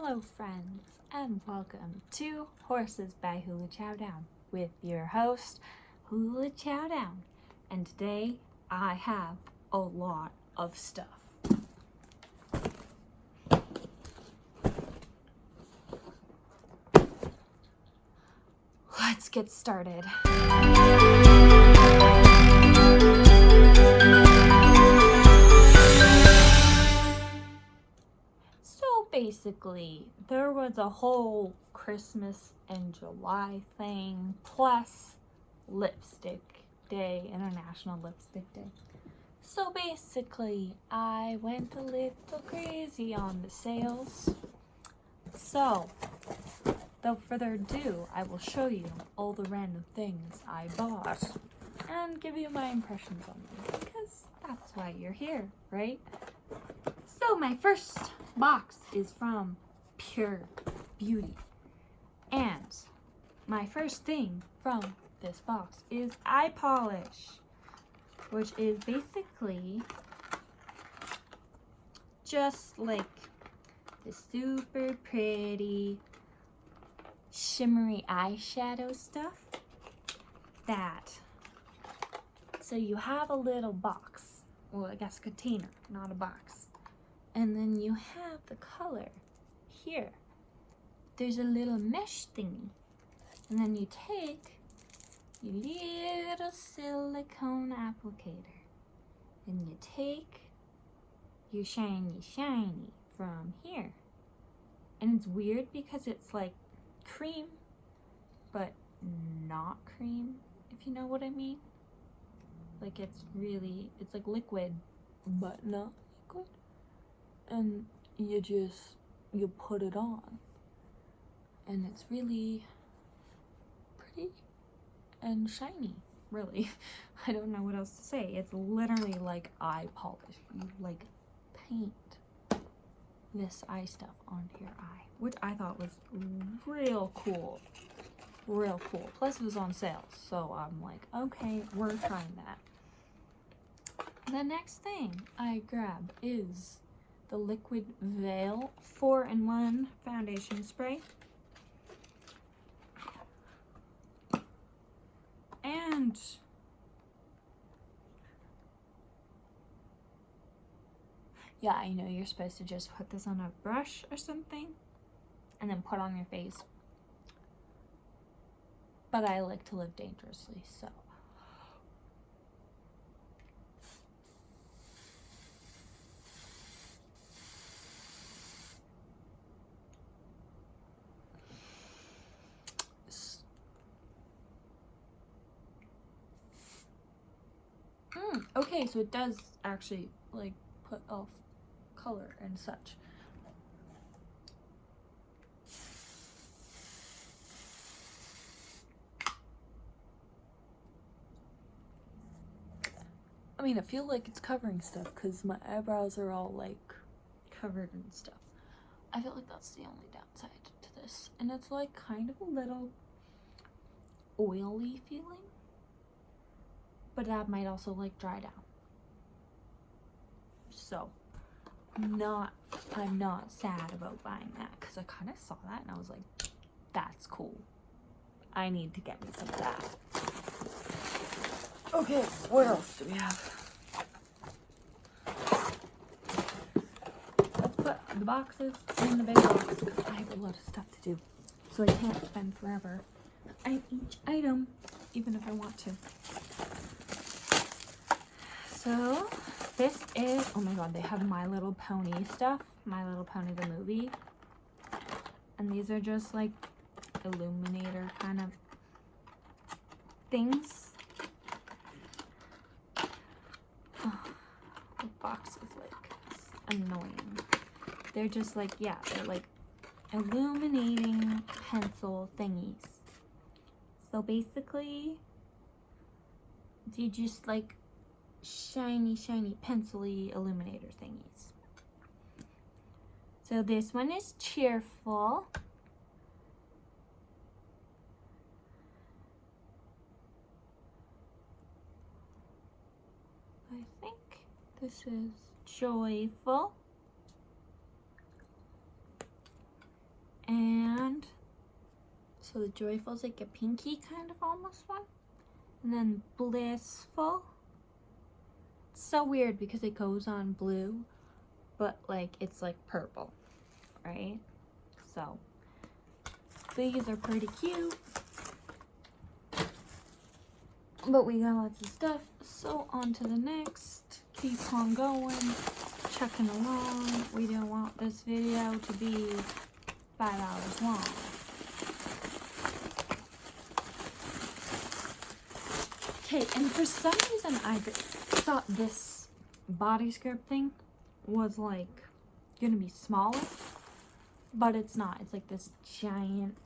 Hello friends and welcome to Horses by Hula Chow Down with your host Hula Chow Down and today I have a lot of stuff. Let's get started. Basically, there was a whole Christmas and July thing, plus lipstick day, International Lipstick Day. So basically, I went a little crazy on the sales. So, without further ado, I will show you all the random things I bought and give you my impressions on them because that's why you're here, right? So my first box is from Pure Beauty. And my first thing from this box is eye polish, which is basically just like the super pretty shimmery eyeshadow stuff that so you have a little box well I guess container not a box and then you have the color here. There's a little mesh thingy. And then you take your little silicone applicator and you take your shiny shiny from here. And it's weird because it's like cream, but not cream, if you know what I mean. Like it's really, it's like liquid, but not and you just you put it on. And it's really pretty and shiny really. I don't know what else to say. It's literally like eye polish. You like paint this eye stuff onto your eye which i thought was real cool. Real cool. Plus it was on sale so i'm like okay we're trying that. The next thing i grab is the Liquid Veil 4-in-1 foundation spray. And yeah, I know you're supposed to just put this on a brush or something and then put on your face. But I like to live dangerously, so Okay, so it does actually like put off color and such. I mean, I feel like it's covering stuff because my eyebrows are all like covered and stuff. I feel like that's the only downside to this. And it's like kind of a little oily feeling but that might also like dry down. So, not, I'm not sad about buying that because I kind of saw that and I was like, that's cool. I need to get me some of that. Okay, what else do we have? Let's put the boxes in the big box I have a lot of stuff to do. So I can't spend forever on each item, even if I want to. So this is, oh my god, they have My Little Pony stuff. My Little Pony the movie. And these are just like illuminator kind of things. Oh, the box is like annoying. They're just like, yeah, they're like illuminating pencil thingies. So basically, you just like shiny, shiny, pencily illuminator thingies. So this one is cheerful. I think this is joyful. And so the joyful's like a pinky kind of almost one. And then blissful. So weird because it goes on blue, but like it's like purple, right? So these are pretty cute. But we got lots of stuff. So on to the next. Keep on going. Chucking along. We don't want this video to be five hours long. Okay, and for some reason I thought this body scrub thing was like gonna be smaller, but it's not. It's like this giant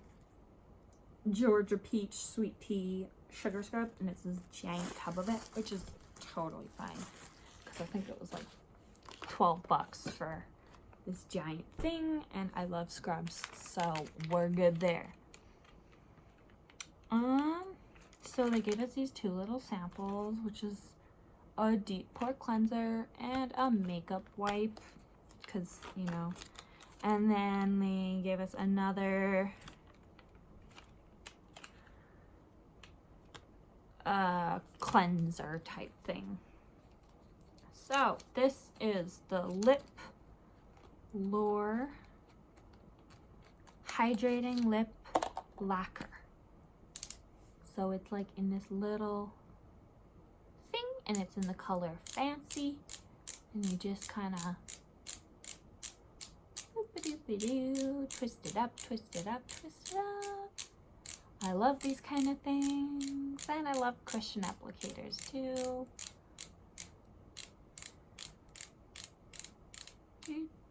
Georgia peach sweet tea sugar scrub and it's this giant tub of it, which is totally fine because I think it was like 12 bucks for this giant thing and I love scrubs, so we're good there. Um, so they gave us these two little samples, which is a deep pore cleanser and a makeup wipe because, you know, and then they gave us another uh, cleanser type thing. So this is the Lip Lure Hydrating Lip Lacquer. So it's like in this little and it's in the color Fancy. And you just kind of twist it up, twist it up, twist it up. I love these kind of things. And I love cushion applicators too.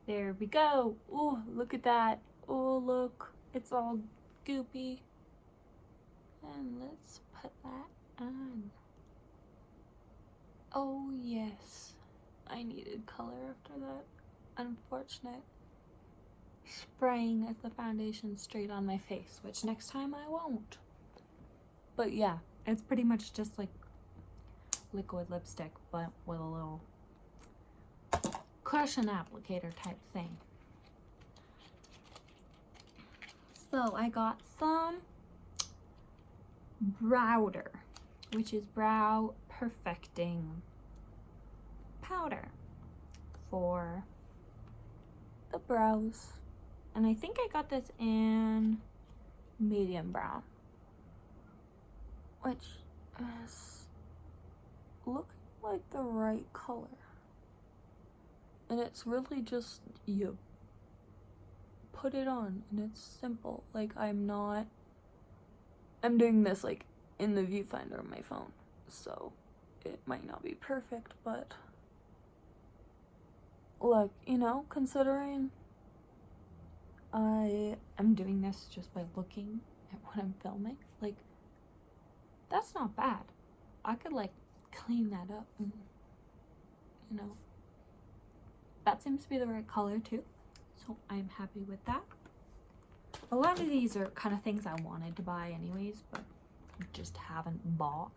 There we go. Oh, look at that. Oh, look. It's all goopy. And let's put that on. Oh, yes. I needed color after that. Unfortunate spraying of the foundation straight on my face, which next time I won't. But yeah, it's pretty much just like liquid lipstick, but with a little cushion applicator type thing. So I got some Browder, which is brow perfecting powder for the brows and I think I got this in medium brown. Which is looking like the right color. And it's really just you put it on and it's simple. Like I'm not, I'm doing this like in the viewfinder of my phone. So it might not be perfect, but like, you know, considering I am doing this just by looking at what I'm filming. Like, that's not bad. I could like clean that up and, you know, that seems to be the right color too. So I'm happy with that. A lot of these are kind of things I wanted to buy anyways, but just haven't bought.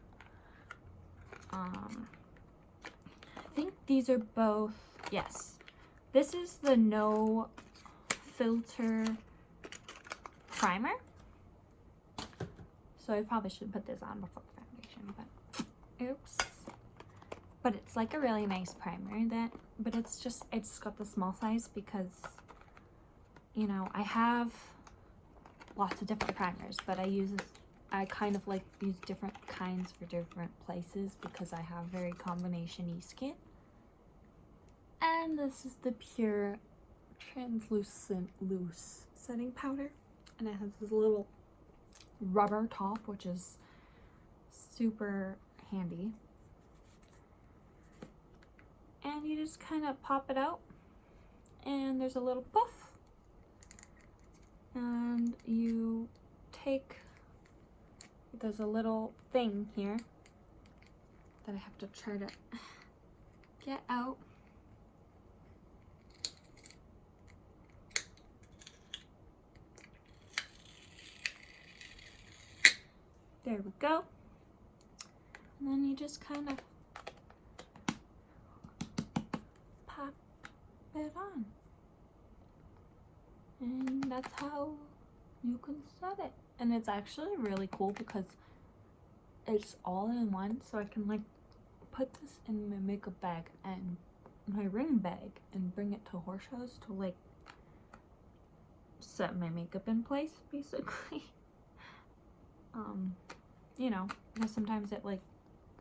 Um, I think these are both, yes. This is the No filter primer. So I probably should put this on before foundation, but oops. But it's like a really nice primer that, but it's just, it's got the small size because, you know, I have lots of different primers, but I use, I kind of like use different kinds for different places because I have very combination-y skin. And this is the Pure translucent loose setting powder. And it has this little rubber top which is super handy. And you just kind of pop it out and there's a little puff. And you take there's a little thing here that I have to try to get out There we go. And then you just kind of pop it on. And that's how you can set it. And it's actually really cool because it's all in one. So I can like put this in my makeup bag and my ring bag and bring it to horse shows to like set my makeup in place basically. um, you know, because sometimes it like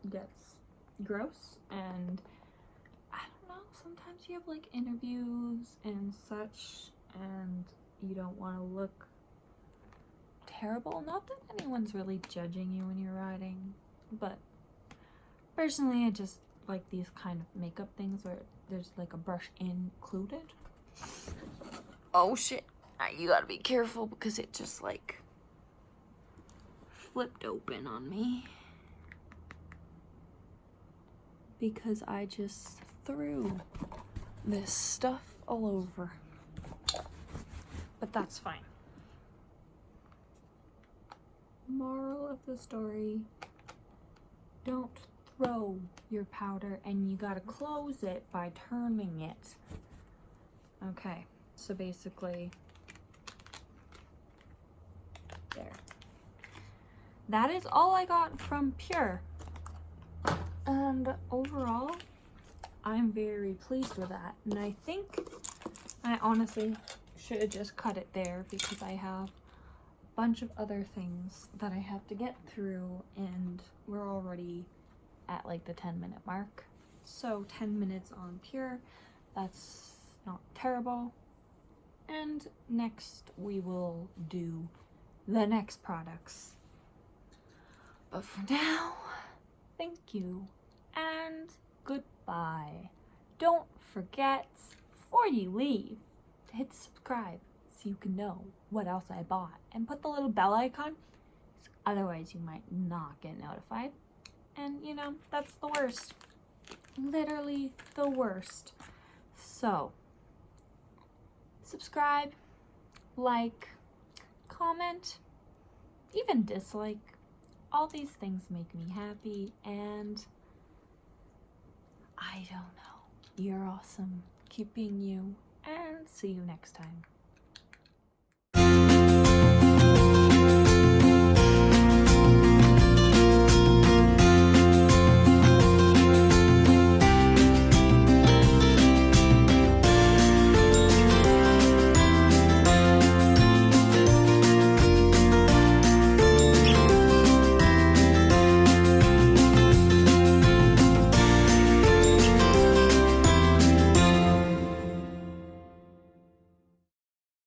gets gross and I don't know, sometimes you have like interviews and such and you don't want to look terrible. Not that anyone's really judging you when you're riding, but personally I just like these kind of makeup things where there's like a brush included. Oh shit. You gotta be careful because it just like flipped open on me. Because I just threw this stuff all over. But that's fine. Moral of the story, don't throw your powder and you gotta close it by turning it. Okay, so basically, there. That is all I got from Pure. And overall, I'm very pleased with that. And I think I honestly should have just cut it there because I have bunch of other things that I have to get through and we're already at like the 10 minute mark. So 10 minutes on Pure, that's not terrible. And next we will do the next products. But for now, thank you and goodbye. Don't forget, before you leave, to hit subscribe so you can know what else I bought. And put the little bell icon, otherwise you might not get notified. And you know, that's the worst. Literally the worst. So, subscribe, like, comment, even dislike. All these things make me happy and I don't know. You're awesome. Keep being you and see you next time.